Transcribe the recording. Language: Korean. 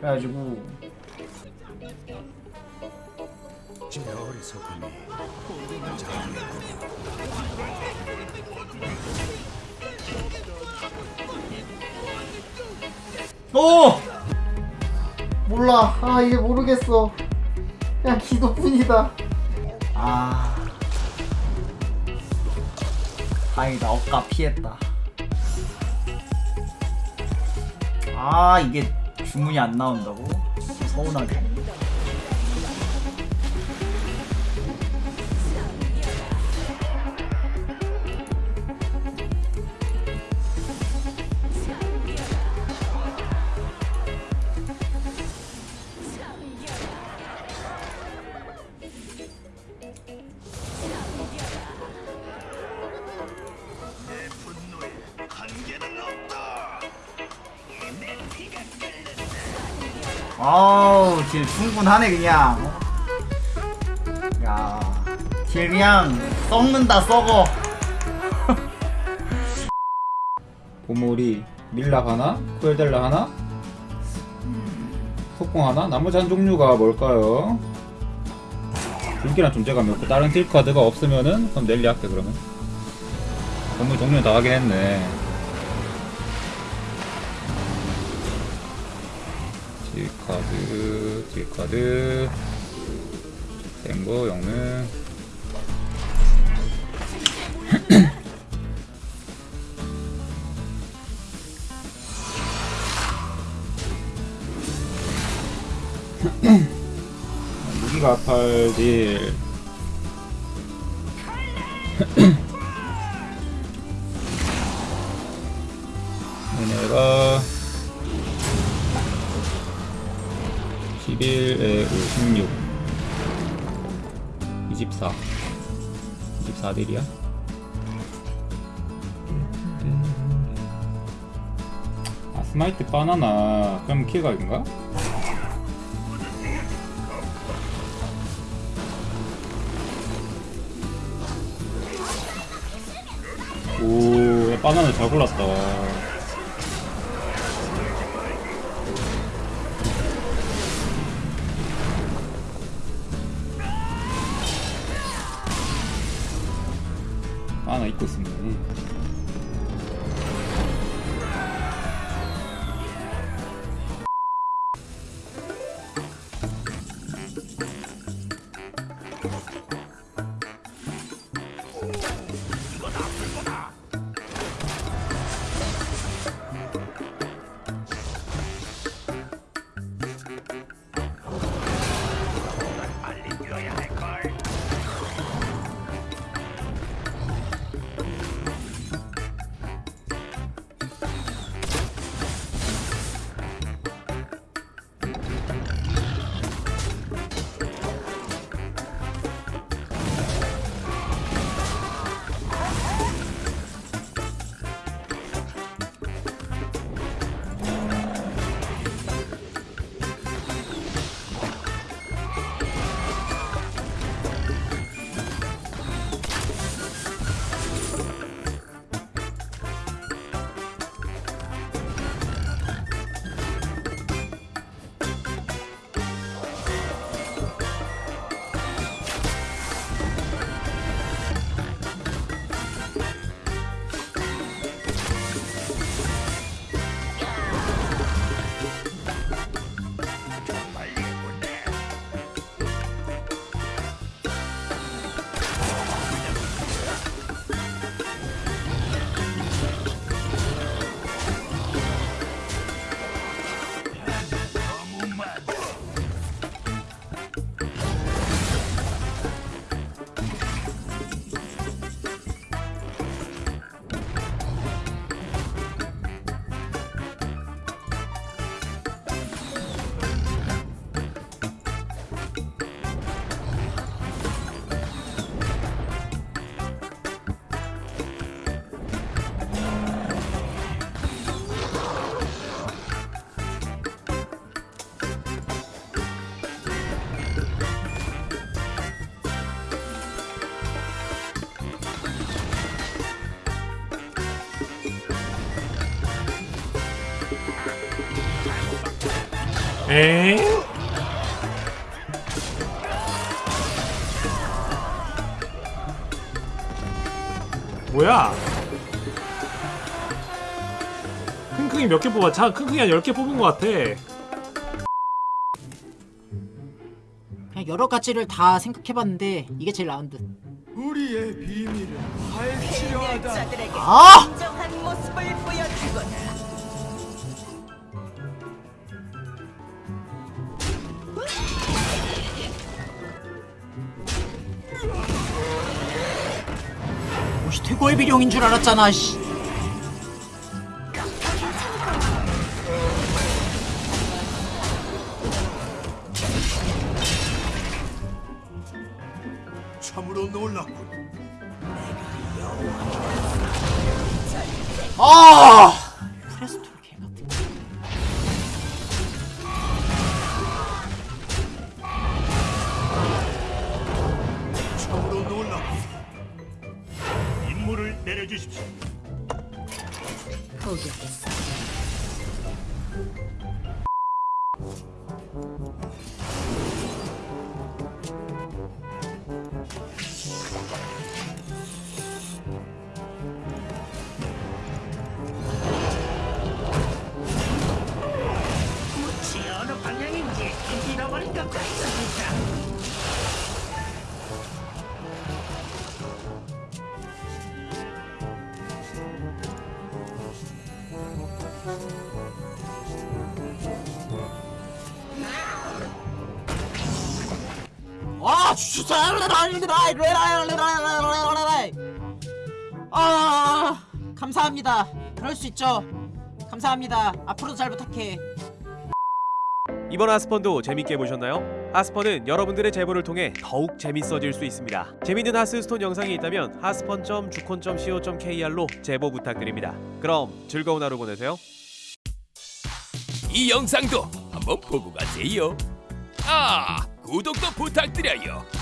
그래가지고. 오! 몰라. 아, 이제 모르겠어. 그냥 기도뿐이다. 아. 다행이다. 억까 피했다. 아, 이게 주문이 안 나온다고? 서운하게. 아우, 딜 충분하네, 그냥. 야, 딜 그냥 썩는다, 썩어. 보물이 밀라 하나, 쿠엘델라 하나, 속공 하나. 나머지 한 종류가 뭘까요? 불길한 존재감이 없고 다른 딜 카드가 없으면은 그럼 넬리 할게 그러면. 보물 종류 다 하긴 했네. 딜 카드, 딜 카드, 센거 영능. 무기가 팔딜. 얘네가 11에 56 24 24딜이야 아 스마이트 바나나 그럼 킬각인가? 오, 야, 바나나 잘 골랐다. 바나나 입고 있었네. 에? 뭐야? 킁킁이 몇 개 뽑았지? 한 킁킁이 한 10개 뽑은 것 같아 그냥 여러 가지를 다 생각해봤는데 이게 제일 나은 듯. 우리의 비밀을 밝히려 하다. 자들에게 아! 최고의 비룡인 줄 알았잖아. 씨. 참으로 놀랍군. 아! 임무를 아. 아, 감사합니다. 그럴 수 있죠. 감사합니다. 앞으로도 잘 부탁해. 이번 하스펀도 재밌게 보셨나요? 하스펀은 여러분들의 제보를 통해 더욱 재밌어질 수 있습니다. 재밌는 하스스톤 영상이 있다면 하스펀.주콘.co.kr로 제보 부탁드립니다. 그럼 즐거운 하루 보내세요. 이 영상도 한번 보고 가세요. 아, 구독도 부탁드려요.